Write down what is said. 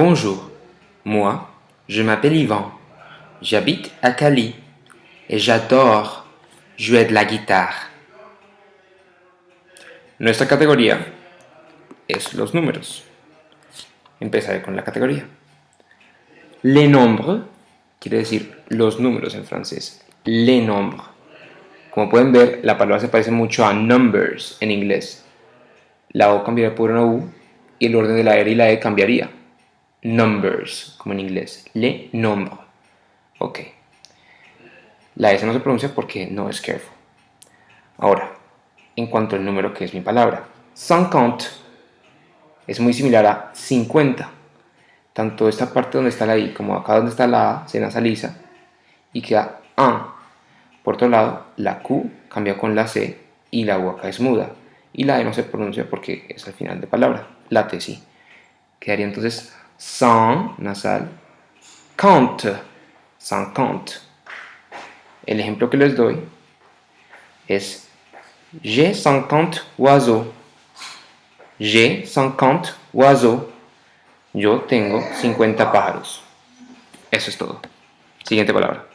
Bonjour, moi, je m'appelle Ivan. J'habite à Cali et j'adore jouer de la guitare. Nuestra categoría es los números. Empezaré con la categoría. Les nombres quiere decir los números en francés. Les nombres. Como pueden ver, la palabra se parece mucho a numbers en inglés. La O cambiaría por una U y el orden de la R y la E cambiaría. Numbers, como en inglés. Les nombres. Ok. La S no se pronuncia porque no es careful. Ahora, en cuanto al número que es mi palabra. 50 es muy similar a 50. Tanto esta parte donde está la I como acá donde está la A se nasaliza y queda A. Por otro lado, la Q cambia con la C y la U acá es muda. Y la E no se pronuncia porque es al final de palabra. La T sí. Quedaría entonces 100 nasal, 50, 50. El ejemplo que les doy es J'ai 50 oiseaux. J'ai 50 oiseaux. Yo tengo 50 pájaros. Eso es todo. Siguiente palabra.